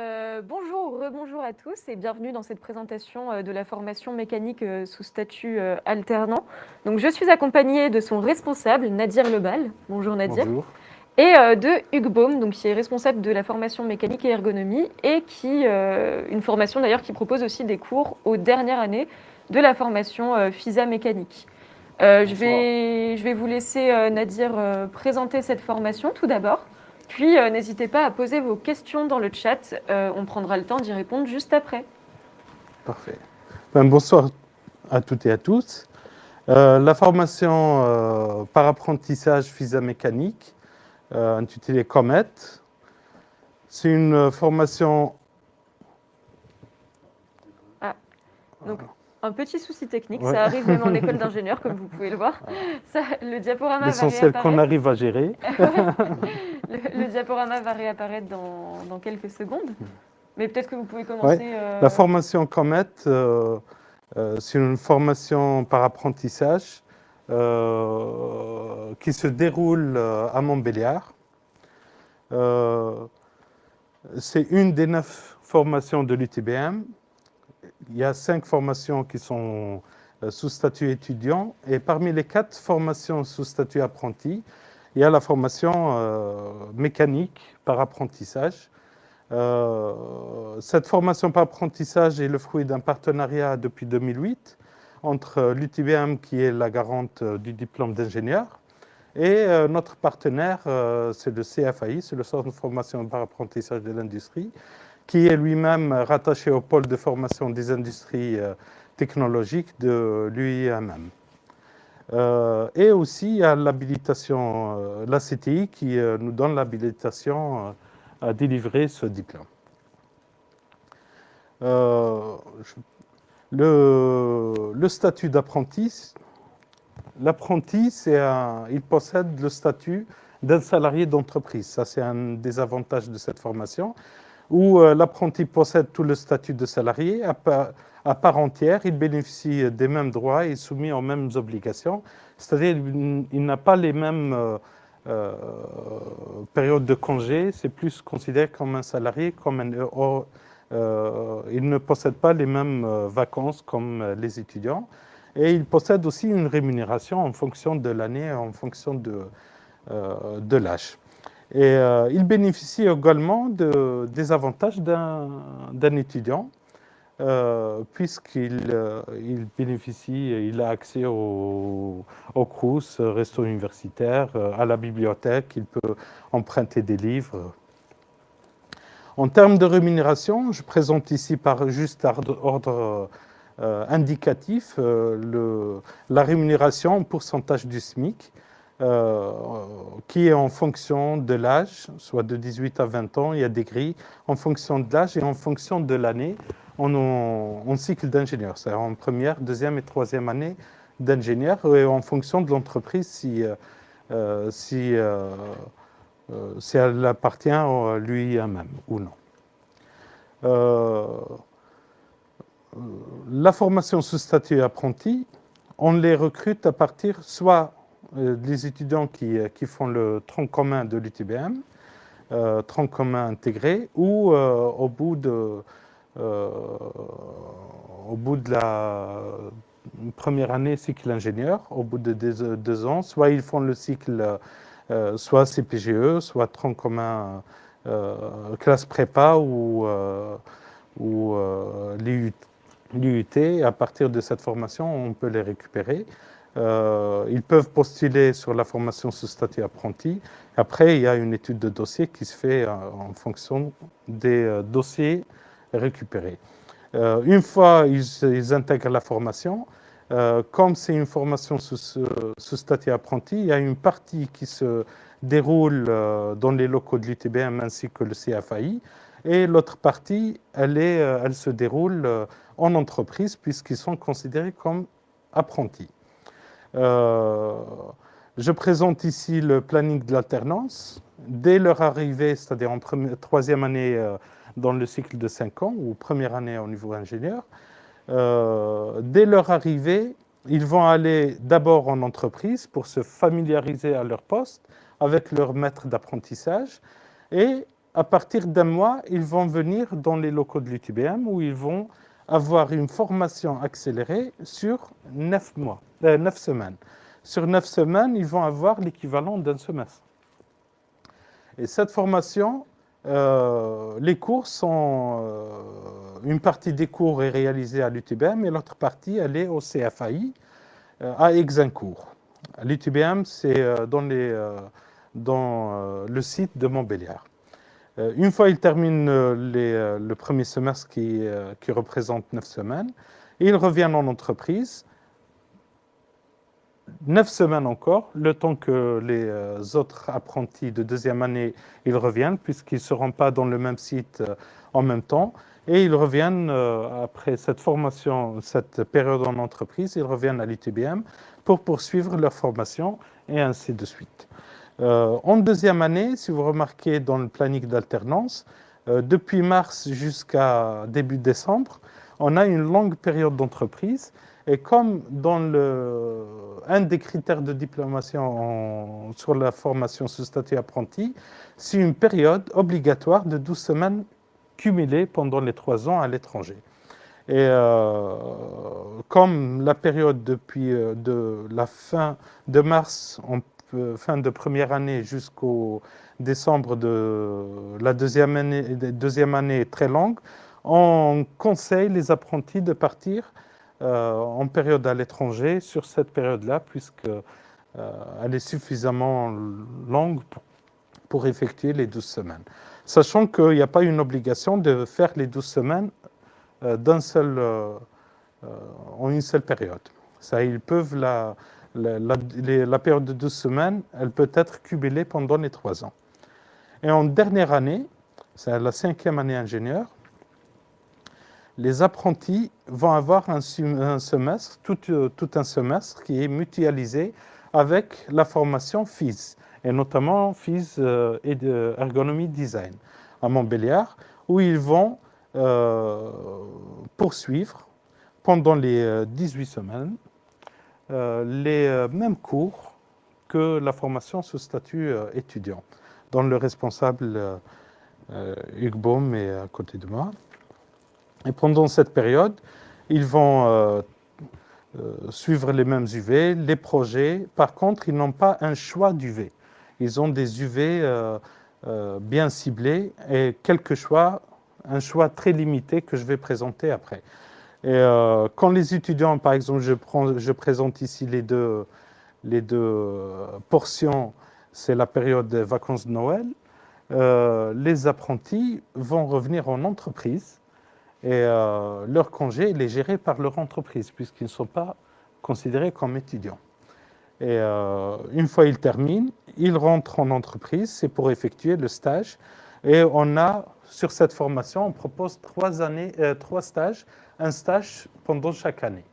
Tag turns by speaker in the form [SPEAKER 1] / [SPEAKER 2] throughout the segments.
[SPEAKER 1] Euh, bonjour, rebonjour à tous et bienvenue dans cette présentation euh, de la formation mécanique euh, sous statut alternant. Donc, je suis accompagnée de son responsable, Nadir Lebal. Bonjour Nadir.
[SPEAKER 2] Bonjour.
[SPEAKER 1] Et de Hugues Baum, donc, qui est responsable de la formation mécanique et ergonomie et qui, une formation d'ailleurs qui propose aussi des cours aux dernières années de la formation FISA mécanique. je, vais, je vais vous laisser Nadir présenter cette formation tout d'abord. Puis, euh, n'hésitez pas à poser vos questions dans le chat. Euh, on prendra le temps d'y répondre juste après.
[SPEAKER 2] Parfait. Ben, bonsoir à toutes et à tous. Euh, la formation par apprentissage FISA mécanique, intitulée Comet, c'est une formation...
[SPEAKER 1] Ah, donc un petit souci technique, ça arrive même en école d'ingénieur, comme vous pouvez le voir. Ça, le diaporama
[SPEAKER 2] L'essentiel qu'on arrive à gérer.
[SPEAKER 1] le, diaporama va réapparaître dans, quelques secondes. Mais peut-être que vous pouvez commencer...
[SPEAKER 2] Euh, La formation Comet, euh, euh, c'est une formation par apprentissage qui se déroule à Montbéliard. c'est une des neuf formations de l'UTBM il y a cinq formations qui sont euh, sous statut étudiant et parmi les quatre formations sous statut apprenti, il y a la formation euh, mécanique par apprentissage. Euh, cette formation par apprentissage est le fruit d'un partenariat depuis 2008 entre l'UTBM, qui est la garante du diplôme d'ingénieur, et notre partenaire, c'est le CFAI, c'est le Centre de formation par apprentissage de l'industrie, qui est lui-même rattaché au pôle de formation des industries euh, technologiques de l'UIMM. Euh, et aussi, a l'habilitation, euh, la CTI, qui nous donne l'habilitation à délivrer ce diplôme. le, statut d'apprenti, l'apprenti, il possède le statut d'un salarié d'entreprise. Ça, c'est un des avantages de cette formation où euh, l'apprenti possède tout le statut de salarié. À part, entière, il bénéficie des mêmes droits et soumis aux mêmes obligations, c'est-à-dire il n'a pas les mêmes euh, euh, périodes de congé, c'est plus considéré comme un salarié, comme un, il ne possède pas les mêmes vacances comme les étudiants, et il possède aussi une rémunération en fonction de l'année, en fonction de l'âge. Et euh, il bénéficie également des avantages d'un étudiant, euh, puisqu'il euh, bénéficie, il a accès au, au CRUS, resto universitaire, à la bibliothèque, il peut emprunter des livres. En termes de rémunération, je présente ici par juste ordre, indicatif la rémunération en pourcentage du SMIC. Euh, qui est en fonction de l'âge, soit de 18 à 20 ans, il y a des grilles. En fonction de l'âge et en fonction de l'année en, cycle d'ingénieur, c'est-à-dire en première, deuxième et troisième année d'ingénieur, et en fonction de l'entreprise si, euh, euh, si, si, elle appartient à lui même ou non. la formation sous statut apprenti, on les recrute à partir soit les étudiants qui, euh, qui, font le tronc commun de l'UTBM, euh, tronc commun intégré, ou au, bout de, au bout de la première année cycle ingénieur, au bout de deux, ans, soit ils font le cycle soit CPGE, soit tronc commun classe prépa ou, ou l'UT. À partir de cette formation, on peut les récupérer. Euh, ils peuvent postuler sur la formation sous statut apprenti. Après, il y a une étude de dossier qui se fait euh, en fonction des euh, dossiers récupérés. une fois ils, intègrent la formation, comme c'est une formation sous, sous, statut apprenti, il y a une partie qui se déroule dans les locaux de l'UTBM ainsi que le CFAI, et l'autre partie, elle, se déroule en entreprise puisqu'ils sont considérés comme apprentis. Euh, je présente ici le planning de l'alternance. Dès leur arrivée, c'est-à-dire en troisième année euh, dans le cycle de 5 ans, ou première année au niveau ingénieur, euh, dès leur arrivée, ils vont aller d'abord en entreprise pour se familiariser à leur poste avec leur maître d'apprentissage et à partir d'un mois, ils vont venir dans les locaux de l'UTBM où ils vont avoir une formation accélérée sur neuf mois, euh, neuf semaines. Sur neuf semaines, ils vont avoir l'équivalent d'un semestre. Et cette formation, euh, les cours sont... Euh, une partie des cours est réalisée à l'UTBM et l'autre partie, elle est au CFAI, à Exincourt. L'UTBM, c'est dans, le site de Montbéliard. Euh, une fois il termine euh, euh, le premier semestre qui, représente neuf semaines, il revient en entreprise, neuf semaines encore, le temps que les autres apprentis de deuxième année ils reviennent, puisqu'ils ne seront pas dans le même site en même temps, et ils reviennent, après cette formation, cette période en entreprise, ils reviennent à l'UTBM pour poursuivre leur formation, et ainsi de suite. Euh, en deuxième année, si vous remarquez dans le planning d'alternance, euh, depuis mars jusqu'à début décembre, on a une longue période d'entreprise. Et comme dans le, un des critères de diplomation sur la formation sous statut apprenti, c'est une période obligatoire de 12 semaines cumulées pendant les trois ans à l'étranger. Et euh, comme la période depuis de la fin de mars, on fin de première année jusqu'au décembre de la deuxième année, deuxième année est très longue, on conseille les apprentis de partir euh, en période à l'étranger sur cette période-là, puisqu'elle euh, est suffisamment longue pour, effectuer les 12 semaines. Sachant qu'il n'y a pas une obligation de faire les 12 semaines euh, en une seule période. Ça, ils peuvent la, la, période de 12 semaines, elle peut être cumulée pendant les trois ans. Et en dernière année, c'est la cinquième année ingénieur, les apprentis vont avoir un, semestre, tout, tout, un semestre qui est mutualisé avec la formation FIS, et notamment FIS euh, et Ergonomie Design à Montbéliard, où ils vont euh, poursuivre pendant les 18 euh, semaines euh, les euh, mêmes cours que la formation sous statut euh, étudiant, dont le responsable Hugues Baum est à côté de moi. Et pendant cette période, ils vont suivre les mêmes UV, les projets. Par contre, ils n'ont pas un choix d'UV. Ils ont des UV bien ciblés et quelques choix, un choix très limité que je vais présenter après. Et euh, quand les étudiants, par exemple, je, prends, je présente ici les deux, les deux portions, c'est la période des vacances de Noël, euh, les apprentis vont revenir en entreprise et euh, leur congé est géré par leur entreprise puisqu'ils ne sont pas considérés comme étudiants. Et une fois ils terminent, ils rentrent en entreprise, c'est pour effectuer le stage. Et on a, sur cette formation, on propose trois, années, trois stages un stage pendant chaque année.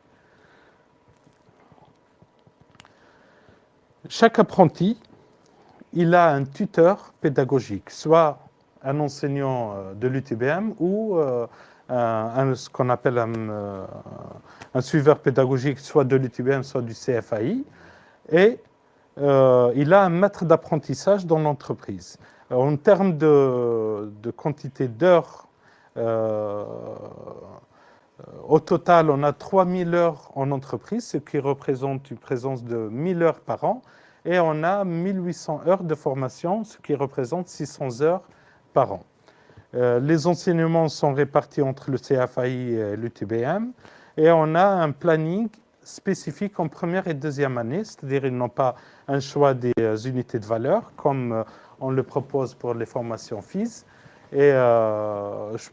[SPEAKER 2] Chaque apprenti, il a un tuteur pédagogique, soit un enseignant euh, de l'UTBM ou euh, un, ce qu'on appelle euh, un, suiveur pédagogique, soit de l'UTBM, soit du CFAI. Et il a un maître d'apprentissage dans l'entreprise. En termes de, quantité d'heures euh, au total, on a 3000 heures en entreprise, ce qui représente une présence de 1000 heures par an. Et on a 1800 heures de formation, ce qui représente 600 heures par an. Euh, les enseignements sont répartis entre le CFAI et l'UTBM. Et on a un planning spécifique en première et deuxième année, c'est-à-dire ils n'ont pas un choix des euh, unités de valeur, comme on le propose pour les formations FIS. Et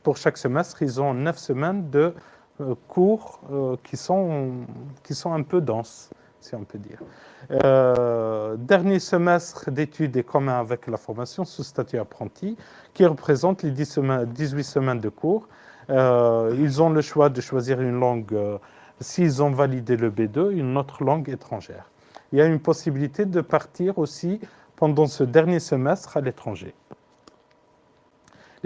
[SPEAKER 2] pour chaque semestre, ils ont 9 semaines de euh, cours euh, qui, sont, qui sont un peu denses, si on peut dire. Euh, dernier semestre d'études est commun avec la formation sous statut apprenti, qui représente les 18 semaines de cours. ils ont le choix de choisir une langue, s'ils ont validé le B2, une autre langue étrangère. Il y a une possibilité de partir aussi pendant ce dernier semestre à l'étranger.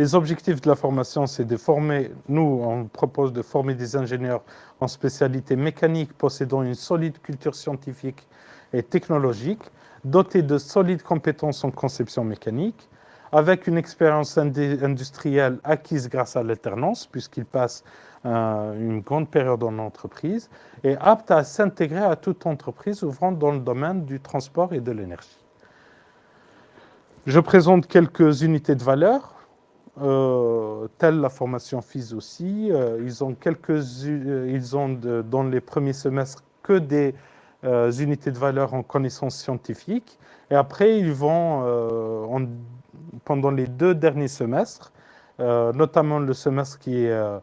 [SPEAKER 2] Les objectifs de la formation, c'est de former, nous, on propose de former des ingénieurs en spécialité mécanique possédant une solide culture scientifique et technologique, dotés de solides compétences en conception mécanique, avec une expérience industrielle acquise grâce à l'alternance, puisqu'il passe euh, une grande période en entreprise, et apte à s'intégrer à toute entreprise ouvrant dans le domaine du transport et de l'énergie. Je présente quelques unités de valeur, euh, telle la formation FIS aussi. Euh, ils ont, quelques, ils ont dans les premiers semestres que des unités de valeur en connaissances scientifiques. Et après, ils vont, en, pendant les deux derniers semestres, notamment le semestre qui est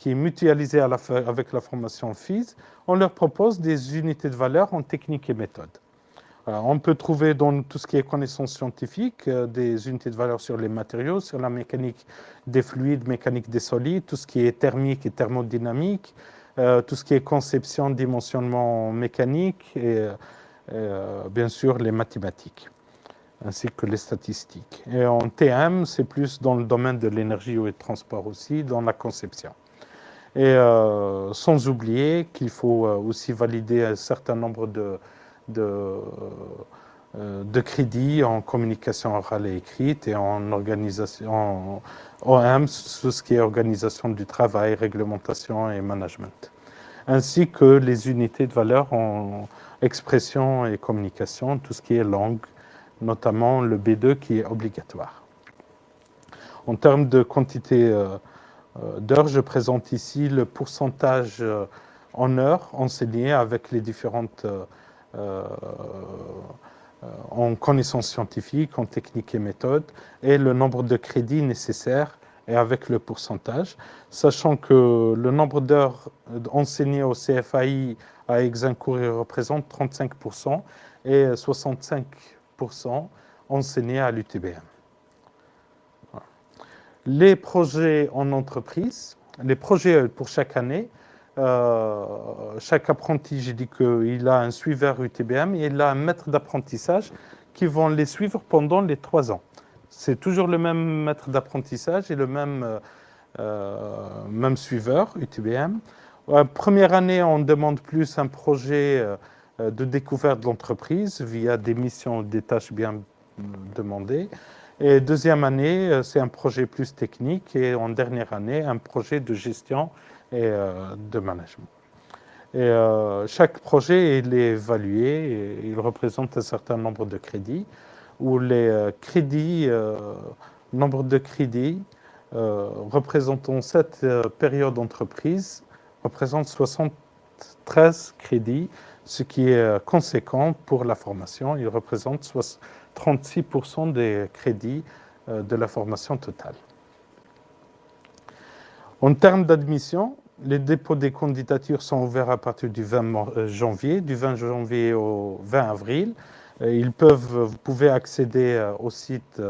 [SPEAKER 2] qui est mutualisé avec la formation FIS, on leur propose des unités de valeur en technique et méthode. On peut trouver dans tout ce qui est connaissances scientifiques euh, des unités de valeur sur les matériaux, sur la mécanique des fluides, mécanique des solides, tout ce qui est thermique et thermodynamique, euh, tout ce qui est conception, dimensionnement mécanique et euh, bien sûr les mathématiques ainsi que les statistiques. Et en TM, c'est plus dans le domaine de l'énergie et du transport aussi, dans la conception. Et euh, sans oublier qu'il faut euh, aussi valider un certain nombre de, de, euh, de, crédits en communication orale et écrite et en organisation, en OM, tout ce qui est organisation du travail, réglementation et management, ainsi que les unités de valeur en expression et communication, tout ce qui est langue, notamment le B2 qui est obligatoire. En termes de quantité euh, d'heures. Je présente ici le pourcentage euh, en heures enseignées avec les différentes euh, en connaissances scientifiques, en techniques et méthodes, et le nombre de crédits nécessaires et avec le pourcentage, sachant que le nombre d'heures enseignées au CFAI à Exincourt représente 35% et 65% enseignées à l'UTBM les projets en entreprise, les projets pour chaque année. Euh, chaque apprenti, j'ai dit qu'il a un suiveur UTBM et il a un maître d'apprentissage qui vont les suivre pendant les trois ans. C'est toujours le même maître d'apprentissage et le même, euh, euh, même suiveur UTBM. première année, on demande plus un projet de découverte de l'entreprise via des missions, des tâches bien demandées. Et deuxième année, c'est un projet plus technique et en dernière année, un projet de gestion et euh, de management. Euh, chaque projet est évalué, et il représente un certain nombre de crédits, où les crédits, nombre de crédits représentant cette période d'entreprise représente 73 crédits, ce qui est conséquent pour la formation. Il représente 36% des crédits euh, de la formation totale. En termes d'admission, les dépôts des candidatures sont ouverts à partir du 20 euh, janvier, du 20 janvier au 20 avril. Euh, vous pouvez accéder au site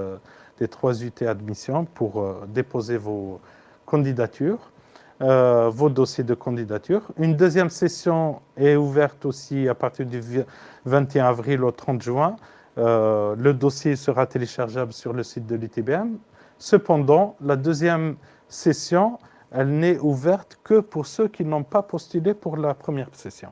[SPEAKER 2] des trois UT admission pour déposer vos candidatures, vos dossiers de candidature. Une deuxième session est ouverte aussi à partir du 21 avril au 30 juin euh, le dossier sera téléchargeable sur le site de l'ITBM. Cependant, la deuxième session, elle n'est ouverte que pour ceux qui n'ont pas postulé pour la première session.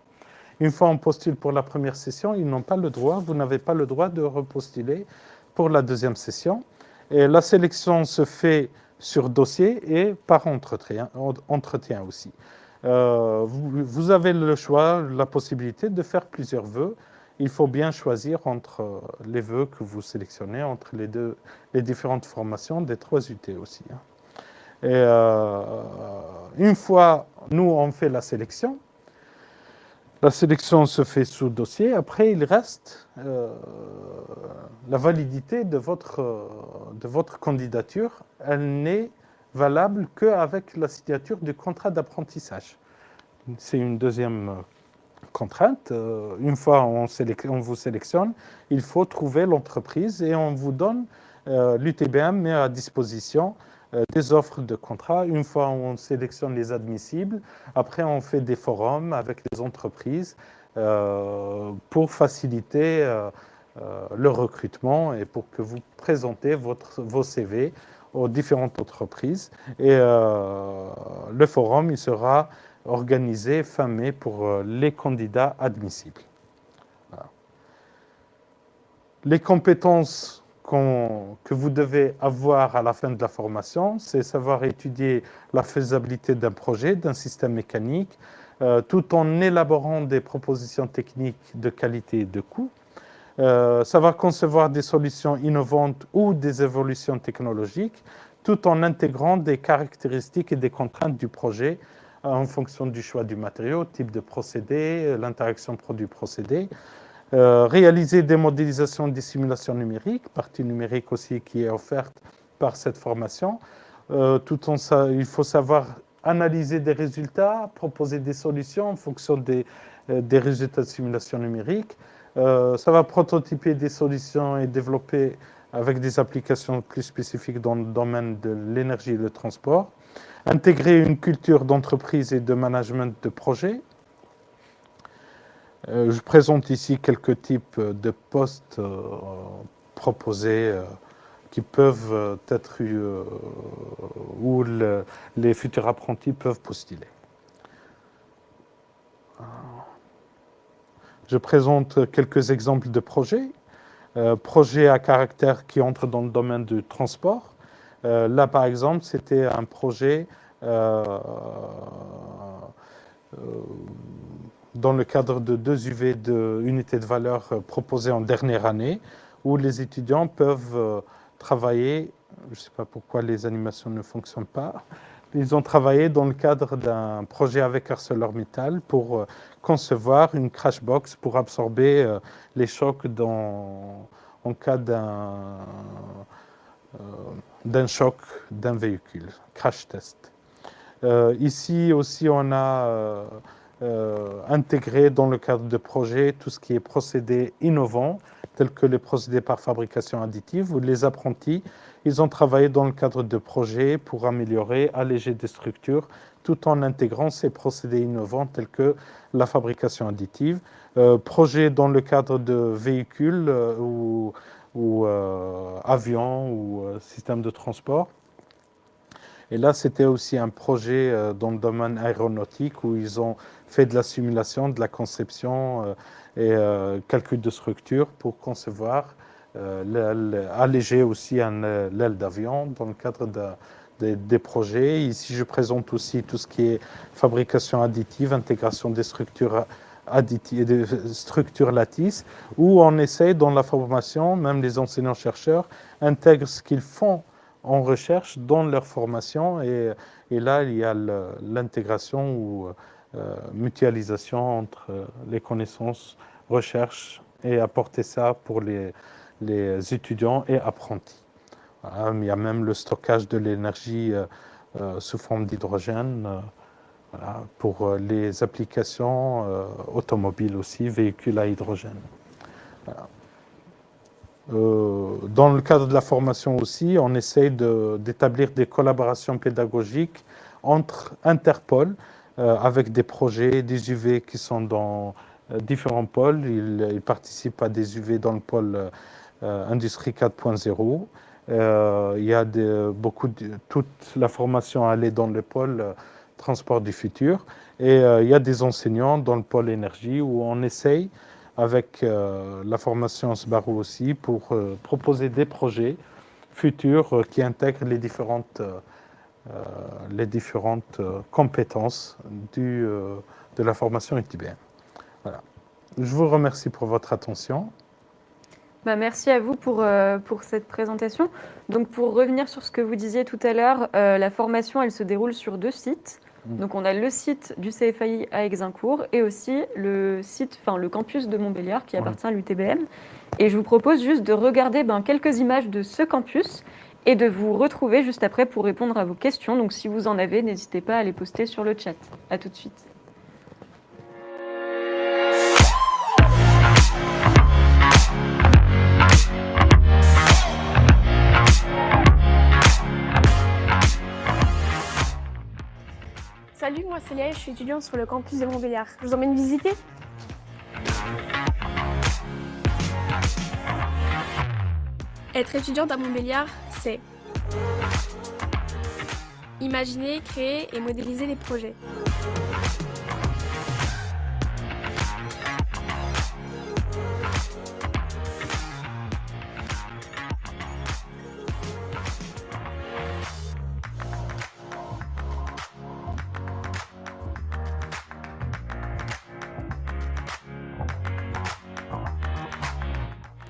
[SPEAKER 2] Une fois on postule pour la première session, ils n'ont pas le droit, vous n'avez pas le droit de repostuler pour la deuxième session. La sélection se fait sur dossier et par entretien, aussi. Euh, vous, vous, avez le choix, la possibilité de faire plusieurs vœux il faut bien choisir entre euh, les vœux que vous sélectionnez, entre les, deux, les différentes formations des trois UT aussi. Hein. Et euh, une fois, nous, on fait la sélection, la sélection se fait sous dossier. Après, il reste euh, la validité de votre, de votre candidature. Elle n'est valable qu'avec la signature du contrat d'apprentissage. C'est une deuxième contrainte. Euh, une fois on, vous sélectionne, il faut trouver l'entreprise et on vous donne, euh, l'UTBM met à disposition euh, des offres de contrat. Une fois on sélectionne les admissibles, après on fait des forums avec les entreprises pour faciliter le recrutement et pour que vous présentez votre, vos CV aux différentes entreprises. Et le forum, il sera organisé fin mai pour euh, les candidats admissibles. Les compétences que vous devez avoir à la fin de la formation, c'est savoir étudier la faisabilité d'un projet, d'un système mécanique, euh, tout en élaborant des propositions techniques de qualité et de coût, euh, savoir concevoir des solutions innovantes ou des évolutions technologiques, tout en intégrant des caractéristiques et des contraintes du projet en fonction du choix du matériau, type de procédé, l'interaction produit-procédé, euh, réaliser des modélisations des simulations numériques, partie numérique aussi qui est offerte par cette formation. Euh, tout en il faut savoir analyser des résultats, proposer des solutions en fonction des, euh, résultats de simulation numérique. ça va prototyper des solutions et développer avec des applications plus spécifiques dans le domaine de l'énergie et le transport. Intégrer une culture d'entreprise et de management de projet je présente ici quelques types de postes euh, proposés euh, qui peuvent être où les futurs apprentis peuvent postuler. Je présente quelques exemples de projets. projets à caractère qui entrent dans le domaine du transport. là, par exemple, c'était un projet dans le cadre de deux UV de unités de valeur euh, proposées en dernière année, où les étudiants peuvent euh, travailler, je ne sais pas pourquoi les animations ne fonctionnent pas, ils ont travaillé dans le cadre d'un projet avec ArcelorMittal pour euh, concevoir une crash box pour absorber les chocs dans, en cas d'un d'un choc d'un véhicule, crash test. ici aussi, on a euh, intégrer dans le cadre de projets tout ce qui est procédés innovants, tels que les procédés par fabrication additive, où les apprentis, ils ont travaillé dans le cadre de projets pour améliorer, alléger des structures, tout en intégrant ces procédés innovants tels que la fabrication additive. Euh, projets dans le cadre de véhicules euh, ou, ou euh, avions ou systèmes de transport. Et là, c'était aussi un projet dans le domaine aéronautique où ils ont fait de la simulation, de la conception euh, et euh, calcul de structure pour concevoir, euh, alléger aussi l'aile d'avion dans le cadre des projets. Ici, je présente aussi tout ce qui est fabrication additive, intégration des structures additives, des structures lattices, où on essaie dans la formation, même les enseignants-chercheurs intègrent ce qu'ils font en recherche dans leur formation et, là il y a l'intégration ou mutualisation entre euh, les connaissances, recherche et apporter ça pour les, les étudiants et apprentis. il y a même le stockage de l'énergie euh, sous forme d'hydrogène pour les applications automobiles aussi, véhicules à hydrogène. dans le cadre de la formation aussi, on essaie d'établir des collaborations pédagogiques entre Interpol euh, avec des projets, des UV qui sont dans euh, différents pôles. Ils, participent à des UV dans le pôle euh, Industrie 4.0. il y a beaucoup toute la formation allée dans le pôle transport du futur. Et il y a des enseignants dans le pôle énergie où on essaye, avec la formation SBARO aussi, pour proposer des projets futurs qui intègrent les différentes euh, les différentes euh, compétences du, euh, de la formation UTBM. Voilà. Je vous remercie pour votre attention.
[SPEAKER 1] Bah, merci à vous pour, pour cette présentation. Donc pour revenir sur ce que vous disiez tout à l'heure, la formation elle se déroule sur deux sites. Mm. Donc on a le site du CFAI à Exincourt et aussi le site, enfin le campus de Montbéliard qui appartient à l'UTBM. Et je vous propose juste de regarder ben, quelques images de ce campus et de vous retrouver juste après pour répondre à vos questions. Donc si vous en avez, n'hésitez pas à les poster sur le chat. A tout de suite.
[SPEAKER 3] Salut, moi c'est Léa, je suis étudiante sur le campus de Montbéliard. Je vous emmène visiter? Être étudiante à Montbéliard, Conseil. Imaginer, créer et modéliser les projets.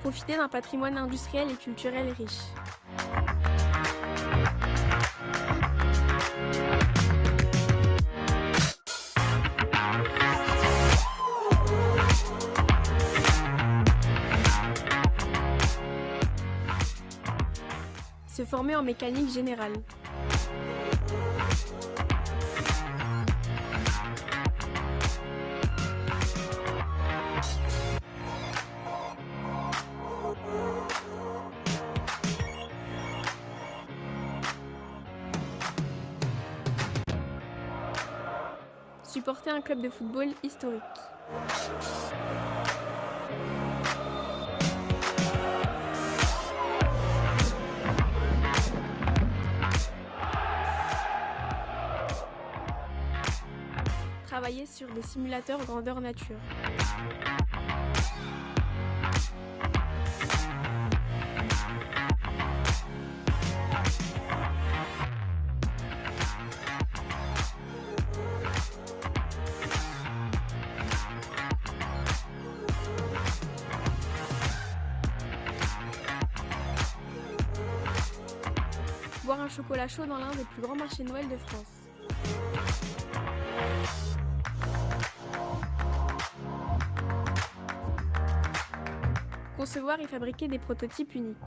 [SPEAKER 3] profiter d'un patrimoine industriel et culturel riche. Se former en mécanique générale. Supporter un club de football historique. Sur des simulateurs grandeur nature. Boire un chocolat chaud dans l'un des plus grands marchés Noël de France. Concevoir et fabriquer des prototypes uniques.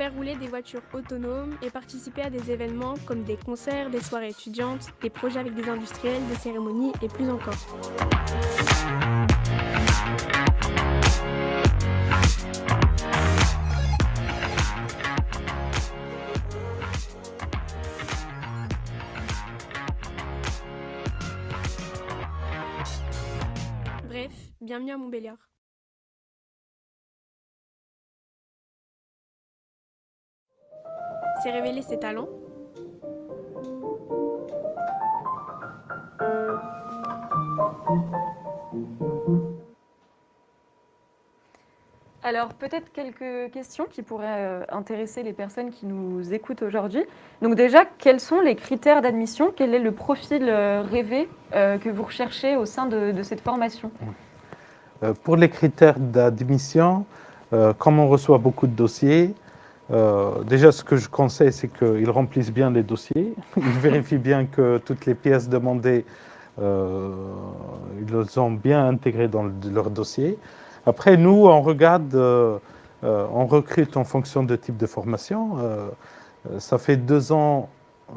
[SPEAKER 3] Faire rouler des voitures autonomes et participer à des événements comme des concerts, des soirées étudiantes, des projets avec des industriels, des cérémonies et plus encore. Bref, bienvenue à Montbéliard. Révéler ses talents.
[SPEAKER 1] Alors, peut-être quelques questions qui pourraient euh, intéresser les personnes qui nous écoutent aujourd'hui. Donc déjà, quels sont les critères d'admission? Quel est le profil euh, rêvé euh, que vous recherchez au sein de, de cette formation?
[SPEAKER 2] Pour les critères d'admission, comme on reçoit beaucoup de dossiers, euh, déjà ce que je conseille, c'est qu'ils remplissent bien les dossiers, ils vérifient bien que toutes les pièces demandées, euh, ils les ont bien intégrées dans le- leur dossier. Après, nous, on regarde, euh, on recrute en fonction de type de formation. Ça fait deux ans,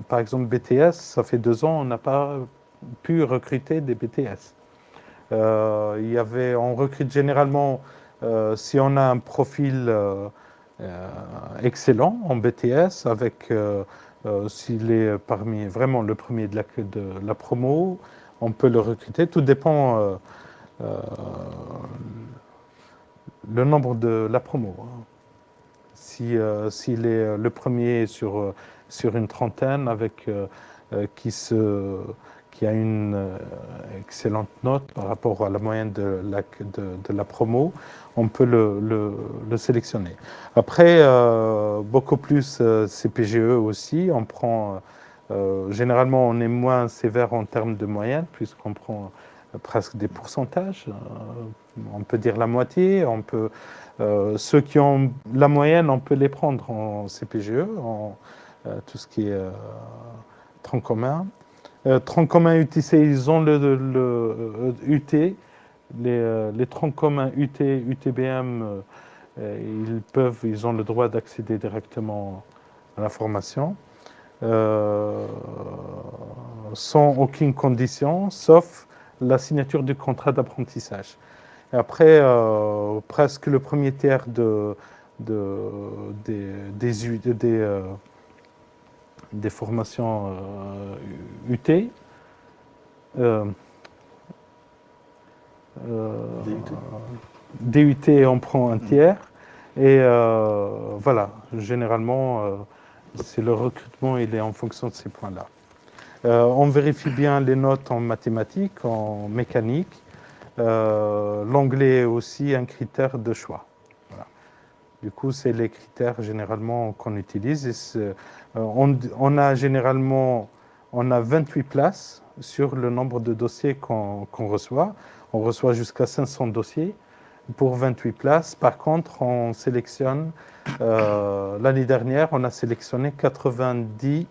[SPEAKER 2] par exemple BTS, ça fait deux ans, on n'a pas pu recruter des BTS. Il y avait, on recrute généralement si on a un profil excellent en BTS, avec euh, euh, s'il est parmi vraiment le premier de la, promo, on peut le recruter. Tout dépend euh, euh, le nombre de la promo. hein. Si, euh, s'il est le premier sur, euh, sur une trentaine, avec euh, euh, qui se qui a une euh, excellente note par rapport à la moyenne de la, promo, on peut le, le- le sélectionner. Après, euh, beaucoup plus euh, CPGE aussi, on prend, généralement on est moins sévère en termes de moyenne, puisqu'on prend presque des pourcentages, on peut dire la moitié, on peut, ceux qui ont la moyenne, on peut les prendre en CPGE, en tout ce qui est tronc commun. Euh, UTC, ils ont le, le, euh, UT. Les, euh, les troncs communs UT, UTBM, euh, ils peuvent, ils ont le droit d'accéder directement à la formation sans aucune condition, sauf la signature du contrat d'apprentissage. Après, presque le premier tiers de, de, des, des, des, des formations UT. DUT. DUT, on prend un tiers. Et voilà, généralement, c'est le recrutement, il est en fonction de ces points-là. Euh, on vérifie bien les notes en mathématiques, en mécanique. Euh, l'anglais est aussi un critère de choix. Du coup, c'est les critères généralement qu'on utilise. Euh, on, a généralement on a 28 places sur le nombre de dossiers qu'on reçoit. On reçoit jusqu'à 500 dossiers pour 28 places. Par contre, on sélectionne, l'année dernière, on a sélectionné 90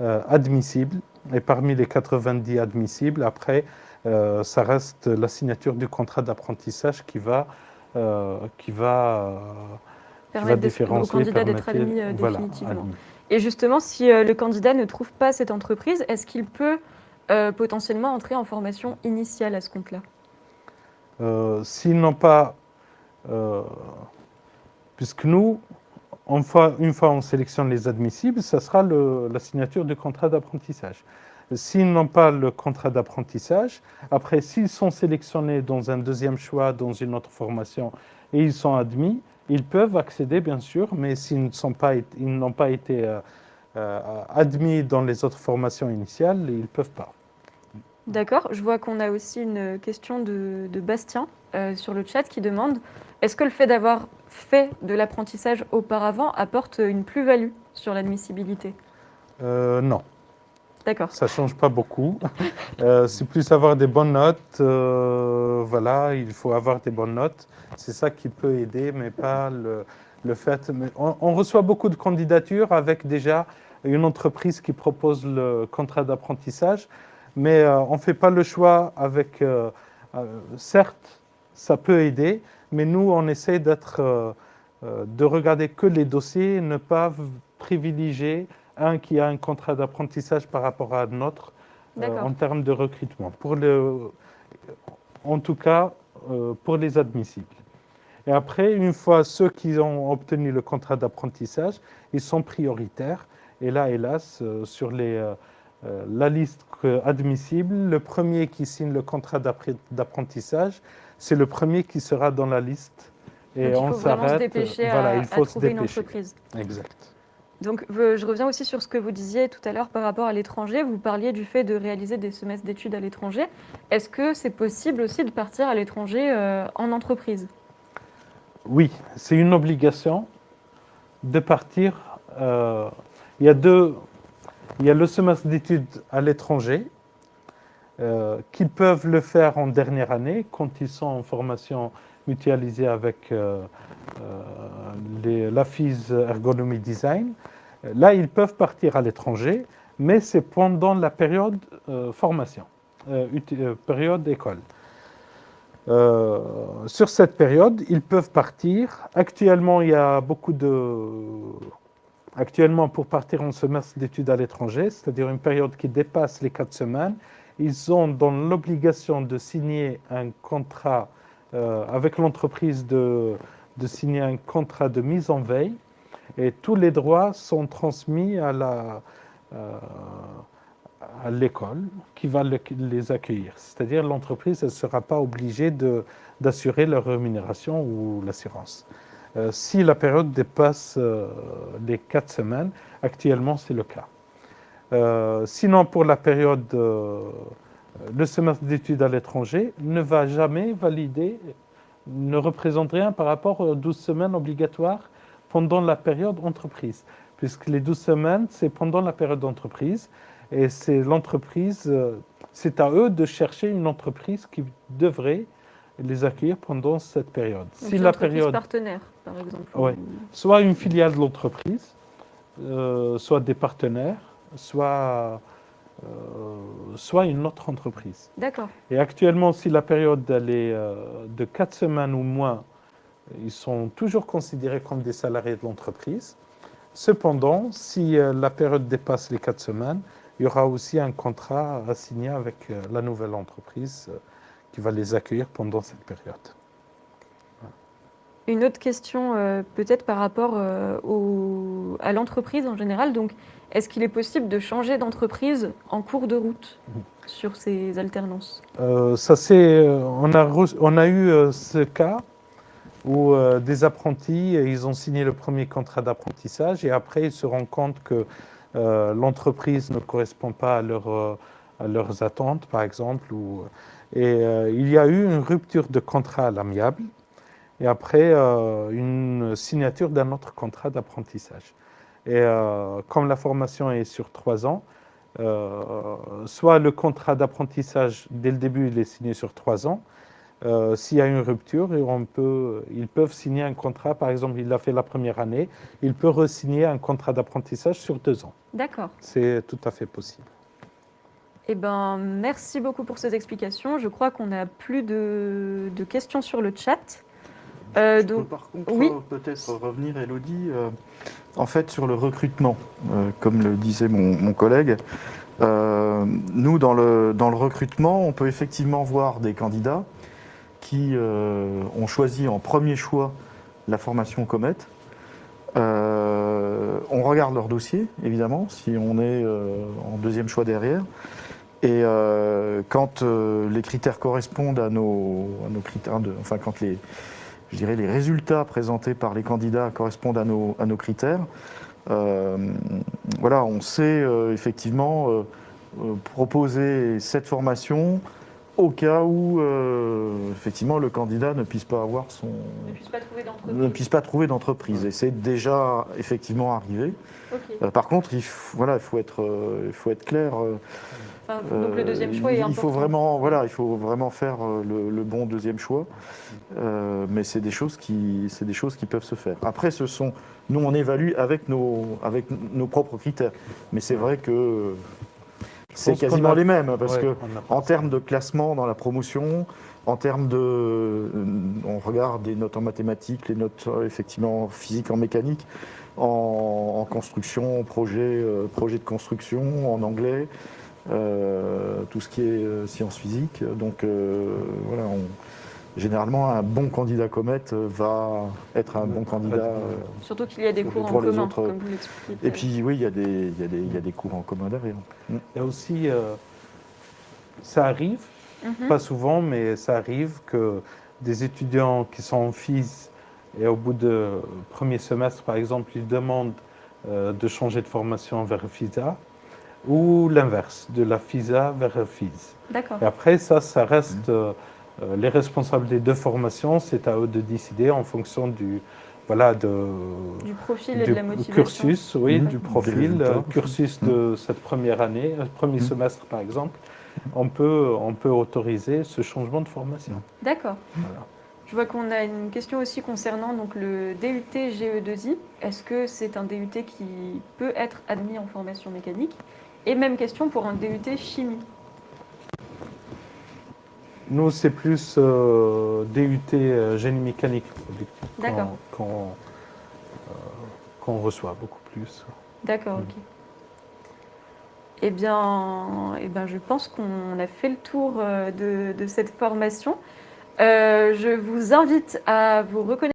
[SPEAKER 2] admissibles et parmi les 90 admissibles, après, euh, ça reste la signature du contrat d'apprentissage qui va, euh, qui va,
[SPEAKER 1] permettre au candidat d'être admis euh, définitivement. Et justement, si le candidat ne trouve pas cette entreprise, est-ce qu'il peut potentiellement entrer en formation initiale à ce compte-là?
[SPEAKER 2] S'ils n'ont pas... puisque nous, une fois, une fois on sélectionne les admissibles, ça sera la signature du contrat d'apprentissage. S'ils n'ont pas le contrat d'apprentissage, après, s'ils sont sélectionnés dans un deuxième choix, dans une autre formation, et ils sont admis, ils peuvent accéder, bien sûr, mais s'ils n'ont pas, pas, été euh, euh, admis dans les autres formations initiales, ils ne peuvent pas.
[SPEAKER 1] D'accord. Je vois qu'on a aussi une question de, Bastien euh, sur le chat qui demande est-ce que le fait d'avoir fait de l'apprentissage auparavant apporte une plus-value sur l'admissibilité?
[SPEAKER 2] Euh, Non.
[SPEAKER 1] D'accord.
[SPEAKER 2] Ça ne change pas beaucoup. Euh, c'est plus avoir des bonnes notes. Euh, voilà, il faut avoir des bonnes notes. C'est ça qui peut aider, mais pas le, le fait. on, reçoit beaucoup de candidatures avec déjà une entreprise qui propose le contrat d'apprentissage, mais on ne fait pas le choix avec. certes, ça peut aider, mais nous, on essaie d'être, euh, euh, de regarder que les dossiers, ne pas privilégier un qui a un contrat d'apprentissage par rapport à un autre euh, en termes de recrutement. Pour le, en tout cas, pour les admissibles. Et après, une fois ceux qui ont obtenu le contrat d'apprentissage, ils sont prioritaires. Et là, hélas, sur les, la liste admissible, le premier qui signe le contrat d'apprentissage, c'est le premier qui sera dans la liste.
[SPEAKER 1] Et on s'arrête. Voilà, il faut se dépêcher. Une entreprise.
[SPEAKER 2] Exact.
[SPEAKER 1] Donc, je reviens aussi sur ce que vous disiez tout à l'heure par rapport à l'étranger. Vous parliez du fait de réaliser des semestres d'études à l'étranger. Est-ce que c'est possible aussi de partir à l'étranger euh, en entreprise?
[SPEAKER 2] Oui, c'est une obligation de partir. Euh, il, y a deux, il y a le semestre d'études à l'étranger euh, qu'ils peuvent le faire en dernière année quand ils sont en formation mutualisée avec euh, euh la FIS Ergonomie Design. Là, ils peuvent partir à l'étranger, mais c'est pendant la période euh, formation, période école. sur cette période, ils peuvent partir. Actuellement, il y a beaucoup de... Actuellement, pour partir en semestre d'études à l'étranger, c'est-à-dire une période qui dépasse les quatre semaines, ils ont dans l'obligation de signer un contrat avec l'entreprise de, signer un contrat de mise en veille et tous les droits sont transmis à la euh, à l'école qui va les accueillir. C'est-à-dire l'entreprise ne sera pas obligée d'assurer leur rémunération ou l'assurance. Euh, si la période dépasse les quatre semaines, actuellement c'est le cas. Euh, sinon, pour la période, euh, le semestre d'études à l'étranger ne va jamais valider, ne représente rien par rapport aux 12 semaines obligatoires pendant la période entreprise. Puisque les 12 semaines, c'est pendant la période d'entreprise. Et c'est l'entreprise, euh, c'est à eux de chercher une entreprise qui devrait les accueillir pendant cette période.
[SPEAKER 1] si la période partenaire, par exemple.
[SPEAKER 2] Oui. Soit une filiale de l'entreprise, soit des partenaires, soit, euh, soit une autre entreprise.
[SPEAKER 1] D'accord.
[SPEAKER 2] Et actuellement, si la période est euh, de 4 semaines ou moins, ils sont toujours considérés comme des salariés de l'entreprise. Cependant, si euh, la période dépasse les 4 semaines, il y aura aussi un contrat à signer avec la nouvelle entreprise qui va les accueillir pendant cette période.
[SPEAKER 1] Une autre question euh, peut-être par rapport euh, à l'entreprise en général. Donc, est-ce qu'il est possible de changer d'entreprise en cours de route sur ces alternances?
[SPEAKER 2] Euh, ça c'est, on a, on a eu euh, ce cas où euh, des apprentis, euh, ils ont signé le premier contrat d'apprentissage et après ils se rendent compte que euh, l'entreprise ne correspond pas à, leur, euh, à leurs attentes, par exemple. Et euh, il y a eu une rupture de contrat à l'amiable et après euh, une signature d'un autre contrat d'apprentissage. Et euh, comme la formation est sur trois ans, euh, soit le contrat d'apprentissage, dès le début, il est signé sur trois ans. S'il y a une rupture, et on peut, ils peuvent signer un contrat, par exemple, il l'a fait la première année, il peut re-signer un contrat d'apprentissage sur deux ans.
[SPEAKER 1] D'accord.
[SPEAKER 2] C'est tout à fait possible.
[SPEAKER 1] Eh ben, merci beaucoup pour ces explications. Je crois qu'on n'a plus de, de questions sur le chat. Euh, donc,
[SPEAKER 4] par contre
[SPEAKER 1] oui.
[SPEAKER 4] peut-être revenir, Elodie, euh, en fait sur le recrutement, euh, comme le disait mon, mon collègue. nous, dans le, dans le recrutement, on peut effectivement voir des candidats qui ont choisi en premier choix la formation Comet. On regarde leur dossier, évidemment, si on est en deuxième choix derrière. Et quand les critères correspondent à nos, à nos critères, de, enfin quand les, je dirais, les résultats présentés par les candidats correspondent à nos, critères. Euh, voilà, on sait euh, effectivement euh, proposer cette formation au cas où euh, effectivement le candidat ne puisse pas avoir son
[SPEAKER 1] ne puisse pas trouver
[SPEAKER 4] ne
[SPEAKER 1] d'entreprise.
[SPEAKER 4] puisse pas trouver d'entreprise et c'est déjà effectivement arrivé.
[SPEAKER 1] Ok.
[SPEAKER 4] Euh, par contre, il faut, voilà, il faut être euh, il faut être clair. euh,
[SPEAKER 1] Enfin, donc le deuxième choix est
[SPEAKER 4] il
[SPEAKER 1] important.
[SPEAKER 4] faut vraiment, voilà, il faut vraiment faire euh, le, le bon deuxième choix. Euh, mais c'est des choses qui, c'est des choses qui peuvent se faire. Après, ce sont, nous, on évalue avec nos, avec nos propres critères. Mais c'est vrai que c'est quasiment
[SPEAKER 2] a-
[SPEAKER 4] les mêmes parce
[SPEAKER 2] Ouais,
[SPEAKER 4] que en termes de classement dans la promotion, en termes de, euh, on regarde les notes en mathématiques, les notes euh, effectivement en physique, en mécanique, en, en construction, en projet, euh, projet de construction, en anglais, euh, tout ce qui est sciences physiques. Donc euh, voilà, on- généralement un bon candidat Comet euh, va être un bon candidat. euh,
[SPEAKER 1] Surtout qu'il y a des
[SPEAKER 4] Pour
[SPEAKER 1] cours en
[SPEAKER 4] les
[SPEAKER 1] commun,
[SPEAKER 4] autres,
[SPEAKER 1] comme vous l'expliquez.
[SPEAKER 4] et puis oui, il y, a des, il y, a des, il y a des cours en commun derrière. Mm.
[SPEAKER 2] Il y a aussi, euh, ça arrive,
[SPEAKER 1] Mhm.
[SPEAKER 2] pas souvent, mais ça arrive que des étudiants qui sont en FIS et au bout du premier semestre, par exemple, ils demandent euh, de changer de formation vers FISA ou l'inverse, de la FISA vers FIS.
[SPEAKER 1] D'accord.
[SPEAKER 2] Et après, ça, ça reste euh, les responsables des deux formations, c'est à eux de décider en fonction du, voilà, de,
[SPEAKER 1] Du profil et
[SPEAKER 2] du
[SPEAKER 1] de la motivation.
[SPEAKER 2] cursus, oui,
[SPEAKER 4] Mhm.
[SPEAKER 2] du profil, euh, cursus de cette première année, euh, premier
[SPEAKER 4] Mhm.
[SPEAKER 2] semestre par exemple, on peut, on peut autoriser ce changement de formation.
[SPEAKER 1] D'accord.
[SPEAKER 2] Voilà.
[SPEAKER 1] Je vois qu'on a une question aussi concernant donc, le DUT GE2I. Est-ce que c'est un DUT qui peut être admis en formation mécanique? Et même question pour un DUT chimie.
[SPEAKER 2] Nous, c'est plus euh, DUT euh, génie mécanique qu'on- euh, qu'on reçoit beaucoup plus.
[SPEAKER 1] D'accord, ok. Eh bien, eh bien, je pense qu'on a fait le tour de, de cette formation. Euh, je vous invite à vous reconnecter.